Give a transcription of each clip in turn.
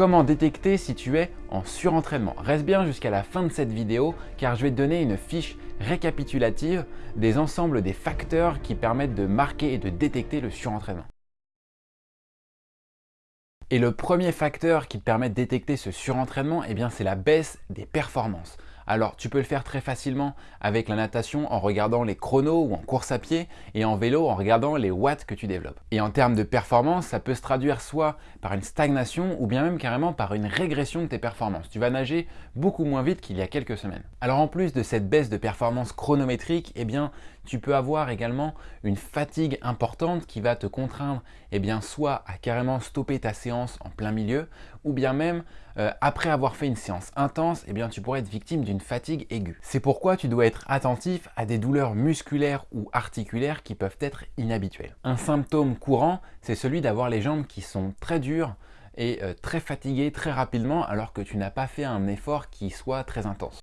Comment détecter si tu es en surentraînement Reste bien jusqu'à la fin de cette vidéo car je vais te donner une fiche récapitulative des ensembles des facteurs qui permettent de marquer et de détecter le surentraînement. Et le premier facteur qui te permet de détecter ce surentraînement, eh c'est la baisse des performances. Alors tu peux le faire très facilement avec la natation en regardant les chronos ou en course à pied et en vélo en regardant les watts que tu développes. Et en termes de performance, ça peut se traduire soit par une stagnation ou bien même carrément par une régression de tes performances. Tu vas nager beaucoup moins vite qu'il y a quelques semaines. Alors en plus de cette baisse de performance chronométrique, eh bien tu peux avoir également une fatigue importante qui va te contraindre eh soit à carrément stopper ta séance en plein milieu ou bien même euh, après avoir fait une séance intense, eh tu pourrais être victime d'une fatigue aiguë. C'est pourquoi tu dois être attentif à des douleurs musculaires ou articulaires qui peuvent être inhabituelles. Un symptôme courant, c'est celui d'avoir les jambes qui sont très dures et euh, très fatiguées très rapidement alors que tu n'as pas fait un effort qui soit très intense.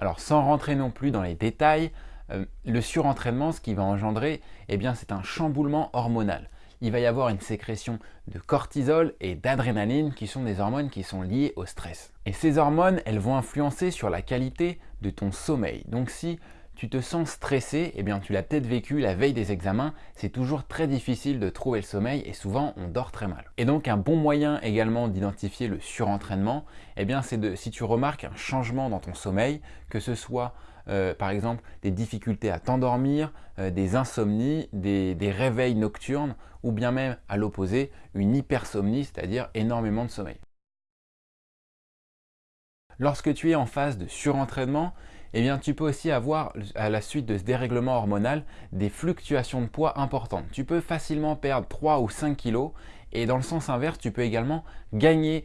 Alors sans rentrer non plus dans les détails, euh, le surentraînement, ce qui va engendrer, eh bien c'est un chamboulement hormonal. Il va y avoir une sécrétion de cortisol et d'adrénaline qui sont des hormones qui sont liées au stress. Et ces hormones, elles vont influencer sur la qualité de ton sommeil. Donc si tu te sens stressé, eh bien tu l'as peut-être vécu la veille des examens, c'est toujours très difficile de trouver le sommeil et souvent on dort très mal. Et donc un bon moyen également d'identifier le surentraînement, eh bien c'est de si tu remarques un changement dans ton sommeil, que ce soit euh, par exemple des difficultés à t'endormir, euh, des insomnies, des, des réveils nocturnes ou bien même à l'opposé, une hypersomnie, c'est-à-dire énormément de sommeil. Lorsque tu es en phase de surentraînement, eh bien, tu peux aussi avoir, à la suite de ce dérèglement hormonal, des fluctuations de poids importantes. Tu peux facilement perdre 3 ou 5 kilos et dans le sens inverse, tu peux également gagner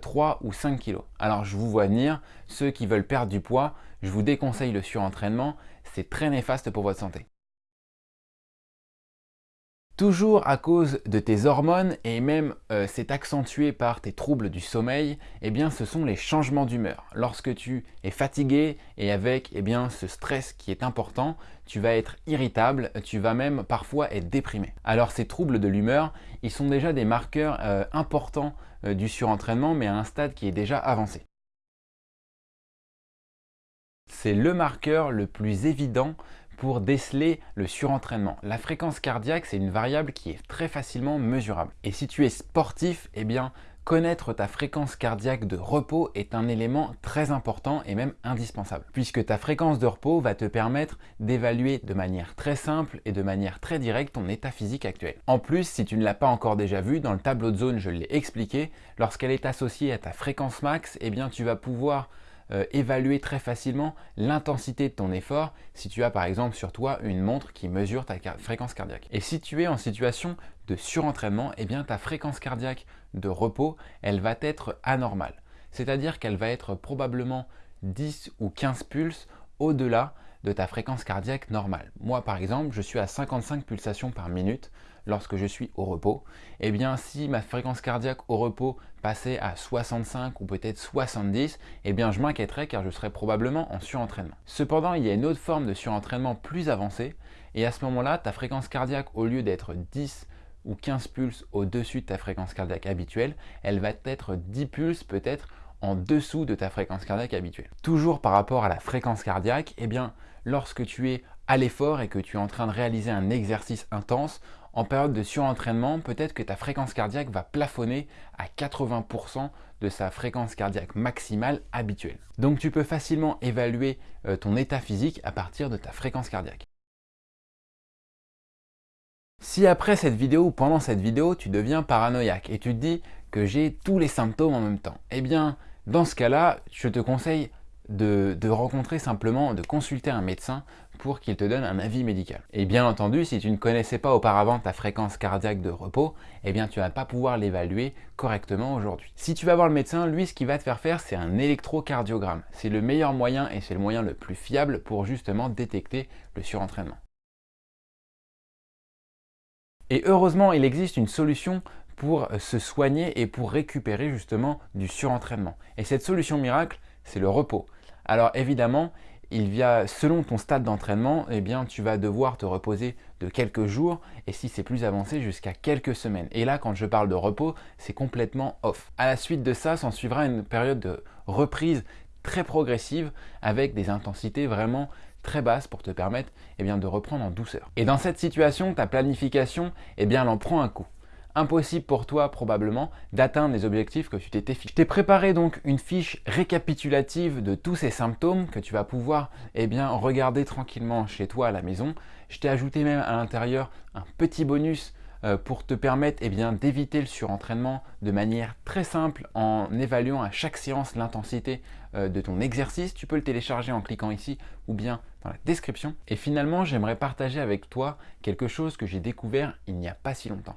3 euh, ou 5 kilos. Alors, je vous vois venir, ceux qui veulent perdre du poids, je vous déconseille le surentraînement, c'est très néfaste pour votre santé. Toujours à cause de tes hormones et même euh, c'est accentué par tes troubles du sommeil, eh bien ce sont les changements d'humeur. Lorsque tu es fatigué et avec eh bien, ce stress qui est important, tu vas être irritable, tu vas même parfois être déprimé. Alors ces troubles de l'humeur, ils sont déjà des marqueurs euh, importants euh, du surentraînement mais à un stade qui est déjà avancé. C'est le marqueur le plus évident pour déceler le surentraînement. La fréquence cardiaque, c'est une variable qui est très facilement mesurable. Et si tu es sportif, eh bien, connaître ta fréquence cardiaque de repos est un élément très important et même indispensable, puisque ta fréquence de repos va te permettre d'évaluer de manière très simple et de manière très directe ton état physique actuel. En plus, si tu ne l'as pas encore déjà vu, dans le tableau de zone, je l'ai expliqué, lorsqu'elle est associée à ta fréquence max, eh bien, tu vas pouvoir euh, évaluer très facilement l'intensité de ton effort si tu as par exemple sur toi une montre qui mesure ta fréquence cardiaque. Et si tu es en situation de surentraînement, eh bien ta fréquence cardiaque de repos, elle va être anormale. C'est-à-dire qu'elle va être probablement 10 ou 15 pulses au-delà de ta fréquence cardiaque normale. Moi par exemple, je suis à 55 pulsations par minute lorsque je suis au repos. Eh bien si ma fréquence cardiaque au repos passait à 65 ou peut-être 70, eh bien je m'inquiéterais car je serais probablement en surentraînement. Cependant, il y a une autre forme de surentraînement plus avancée et à ce moment-là, ta fréquence cardiaque au lieu d'être 10 ou 15 pulses au-dessus de ta fréquence cardiaque habituelle, elle va être 10 pulses peut-être en dessous de ta fréquence cardiaque habituelle. Toujours par rapport à la fréquence cardiaque, eh bien, lorsque tu es à l'effort et que tu es en train de réaliser un exercice intense, en période de surentraînement, peut-être que ta fréquence cardiaque va plafonner à 80% de sa fréquence cardiaque maximale habituelle. Donc tu peux facilement évaluer euh, ton état physique à partir de ta fréquence cardiaque. Si après cette vidéo ou pendant cette vidéo, tu deviens paranoïaque et tu te dis que j'ai tous les symptômes en même temps, eh bien, dans ce cas-là, je te conseille de, rencontrer simplement, de consulter un médecin pour qu'il te donne un avis médical. Et bien entendu, si tu ne connaissais pas auparavant ta fréquence cardiaque de repos, eh bien tu ne vas pas pouvoir l'évaluer correctement aujourd'hui. Si tu vas voir le médecin, lui ce qu'il va te faire faire, c'est un électrocardiogramme. C'est le meilleur moyen et c'est le moyen le plus fiable pour justement détecter le surentraînement. Et heureusement, il existe une solution pour se soigner et pour récupérer justement du surentraînement. Et cette solution miracle, c'est le repos. Alors évidemment, il y selon ton stade d'entraînement, eh bien, tu vas devoir te reposer de quelques jours et si c'est plus avancé jusqu'à quelques semaines. Et là, quand je parle de repos, c'est complètement off. À la suite de ça, s'en suivra une période de reprise très progressive avec des intensités vraiment très basses pour te permettre eh de reprendre en douceur. Et dans cette situation, ta planification, eh bien, elle en prend un coup impossible pour toi probablement d'atteindre les objectifs que tu t'étais fixé. Je t'ai préparé donc une fiche récapitulative de tous ces symptômes que tu vas pouvoir eh bien, regarder tranquillement chez toi à la maison. Je t'ai ajouté même à l'intérieur un petit bonus euh, pour te permettre eh d'éviter le surentraînement de manière très simple en évaluant à chaque séance l'intensité euh, de ton exercice. Tu peux le télécharger en cliquant ici ou bien dans la description. Et finalement, j'aimerais partager avec toi quelque chose que j'ai découvert il n'y a pas si longtemps.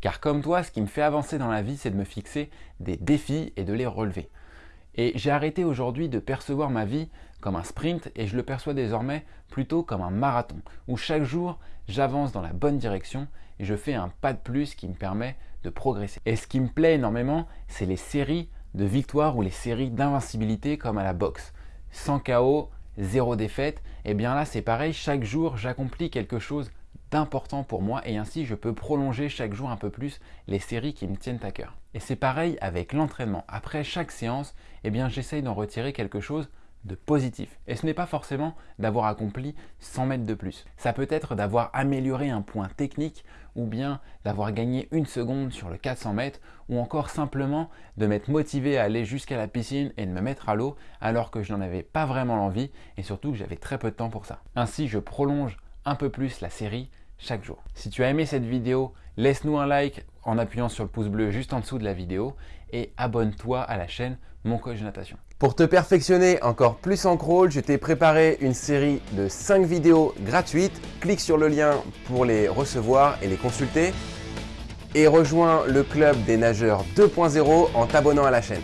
Car comme toi, ce qui me fait avancer dans la vie, c'est de me fixer des défis et de les relever. Et j'ai arrêté aujourd'hui de percevoir ma vie comme un sprint et je le perçois désormais plutôt comme un marathon, où chaque jour, j'avance dans la bonne direction et je fais un pas de plus qui me permet de progresser. Et ce qui me plaît énormément, c'est les séries de victoires ou les séries d'invincibilité comme à la boxe. Sans chaos, zéro défaite, et bien là c'est pareil, chaque jour j'accomplis quelque chose d'important pour moi et ainsi je peux prolonger chaque jour un peu plus les séries qui me tiennent à cœur. Et c'est pareil avec l'entraînement. Après chaque séance, eh bien j'essaye d'en retirer quelque chose de positif. Et ce n'est pas forcément d'avoir accompli 100 mètres de plus. Ça peut être d'avoir amélioré un point technique ou bien d'avoir gagné une seconde sur le 400 mètres ou encore simplement de m'être motivé à aller jusqu'à la piscine et de me mettre à l'eau alors que je n'en avais pas vraiment l'envie et surtout que j'avais très peu de temps pour ça. Ainsi, je prolonge un peu plus la série chaque jour. Si tu as aimé cette vidéo, laisse-nous un like en appuyant sur le pouce bleu juste en dessous de la vidéo et abonne-toi à la chaîne Mon Coach de Natation. Pour te perfectionner encore plus en crawl, je t'ai préparé une série de 5 vidéos gratuites. Clique sur le lien pour les recevoir et les consulter. Et rejoins le club des nageurs 2.0 en t'abonnant à la chaîne.